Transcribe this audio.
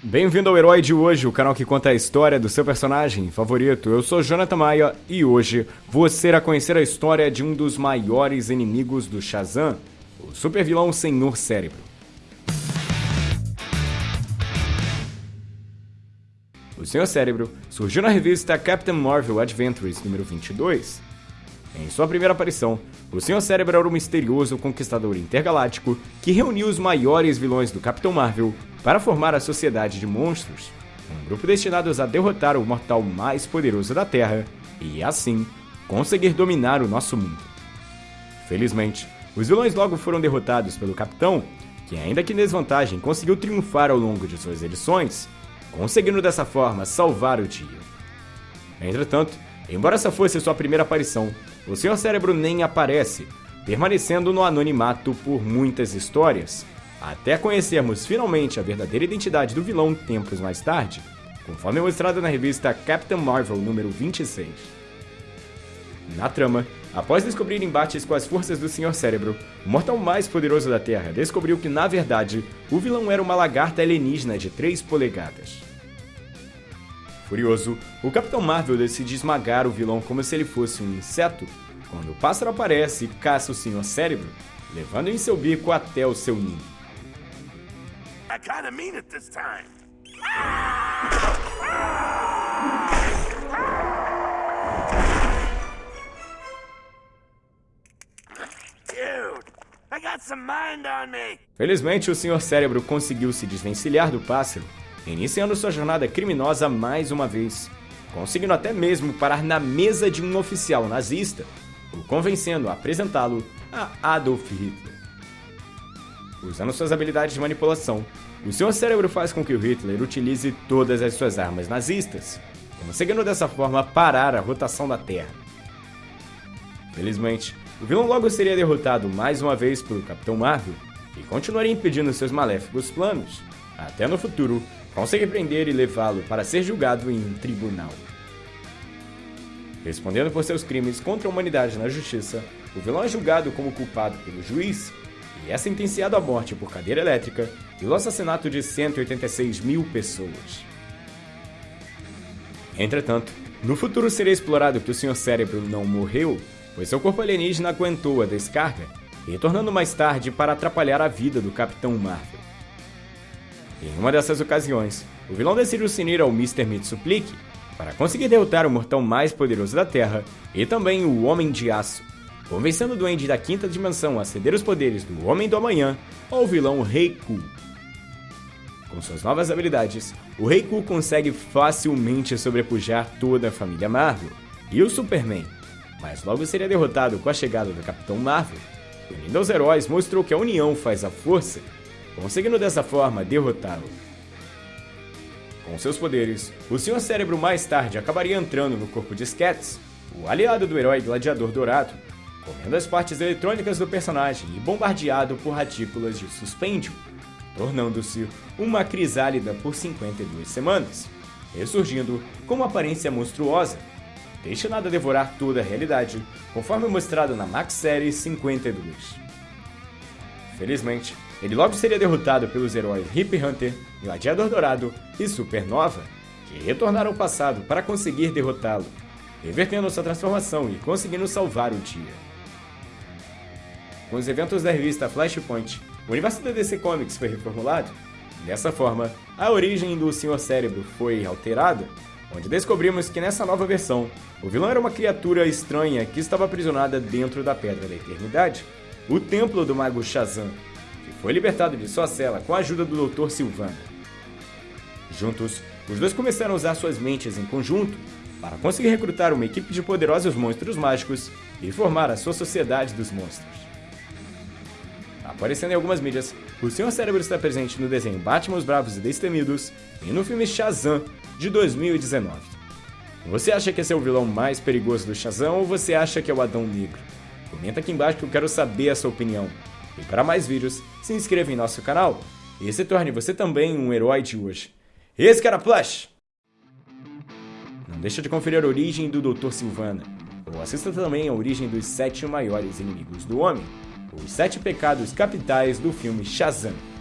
Bem-vindo ao Herói de Hoje, o canal que conta a história do seu personagem favorito. Eu sou Jonathan Maia e hoje você irá conhecer a história de um dos maiores inimigos do Shazam, o supervilão Senhor Cérebro. O Senhor Cérebro surgiu na revista Captain Marvel Adventures número 22. Em sua primeira aparição, o Senhor Cérebro era um misterioso conquistador intergaláctico que reuniu os maiores vilões do Capitão Marvel para formar a Sociedade de Monstros, um grupo destinado a derrotar o mortal mais poderoso da Terra e, assim, conseguir dominar o nosso mundo. Felizmente, os vilões logo foram derrotados pelo Capitão, que, ainda que em desvantagem, conseguiu triunfar ao longo de suas edições, conseguindo dessa forma salvar o dia. Entretanto, embora essa fosse sua primeira aparição, o Senhor Cérebro nem aparece, permanecendo no anonimato por muitas histórias, até conhecermos finalmente a verdadeira identidade do vilão tempos mais tarde, conforme mostrado na revista Captain Marvel número 26. Na trama, após descobrir embates com as forças do Senhor Cérebro, o mortal mais poderoso da Terra descobriu que, na verdade, o vilão era uma lagarta alienígena de 3 polegadas. Furioso, o Capitão Marvel decide esmagar o vilão como se ele fosse um inseto, quando o pássaro aparece e caça o Senhor Cérebro, levando em seu bico até o seu ninho. I kinda mean it this time. Felizmente, o Sr. Cérebro conseguiu se desvencilhar do pássaro, iniciando sua jornada criminosa mais uma vez, conseguindo até mesmo parar na mesa de um oficial nazista, o convencendo a apresentá-lo a Adolf Hitler. Usando suas habilidades de manipulação, o seu cérebro faz com que o Hitler utilize todas as suas armas nazistas, conseguindo dessa forma parar a rotação da Terra. Felizmente, o vilão logo seria derrotado mais uma vez pelo Capitão Marvel e continuaria impedindo seus maléficos planos, até no futuro conseguir prender e levá-lo para ser julgado em um tribunal. Respondendo por seus crimes contra a humanidade na justiça, o vilão é julgado como culpado pelo juiz e é sentenciado à morte por cadeira elétrica pelo assassinato de 186 mil pessoas. Entretanto, no futuro seria explorado que o Sr. Cérebro não morreu, pois seu corpo alienígena aguentou a descarga, retornando mais tarde para atrapalhar a vida do Capitão Marvel. Em uma dessas ocasiões, o vilão decide se unir ao Mr. Mitsuplique para conseguir derrotar o mortal mais poderoso da Terra e também o Homem de Aço, convencendo o Duende da quinta dimensão a ceder os poderes do Homem do Amanhã ao vilão Reiku. Com suas novas habilidades, o Reiku consegue facilmente sobrepujar toda a família Marvel e o Superman, mas logo seria derrotado com a chegada do Capitão Marvel. Unindo aos heróis, mostrou que a união faz a força, conseguindo dessa forma derrotá-lo. Com seus poderes, o Senhor Cérebro mais tarde acabaria entrando no corpo de Sketch, o aliado do herói Gladiador Dourado, comendo as partes eletrônicas do personagem e bombardeado por retículas de suspêndio, tornando-se uma crisálida por 52 semanas, ressurgindo com uma aparência monstruosa, destinada a devorar toda a realidade, conforme mostrado na Max Série 52. Felizmente, ele logo seria derrotado pelos heróis Hip Hunter, Gladiador Dourado e Supernova, que retornaram ao passado para conseguir derrotá-lo, revertendo sua transformação e conseguindo salvar o dia. Com os eventos da revista Flashpoint, o universo da DC Comics foi reformulado. Dessa forma, a origem do Senhor Cérebro foi alterada, onde descobrimos que nessa nova versão, o vilão era uma criatura estranha que estava aprisionada dentro da Pedra da Eternidade, o Templo do Mago Shazam, que foi libertado de sua cela com a ajuda do Dr. Silvana. Juntos, os dois começaram a usar suas mentes em conjunto para conseguir recrutar uma equipe de poderosos monstros mágicos e formar a sua Sociedade dos Monstros. Aparecendo em algumas mídias, o Senhor Cérebro está presente no desenho Batman os Bravos e Destemidos e no filme Shazam, de 2019. Você acha que esse é o vilão mais perigoso do Shazam ou você acha que é o Adão Negro? Comenta aqui embaixo que eu quero saber a sua opinião. E para mais vídeos, se inscreva em nosso canal e se torne você também um herói de hoje. Esse era Flash! Não deixa de conferir a origem do Dr. Silvana, ou assista também a origem dos sete maiores inimigos do homem os sete pecados capitais do filme Shazam.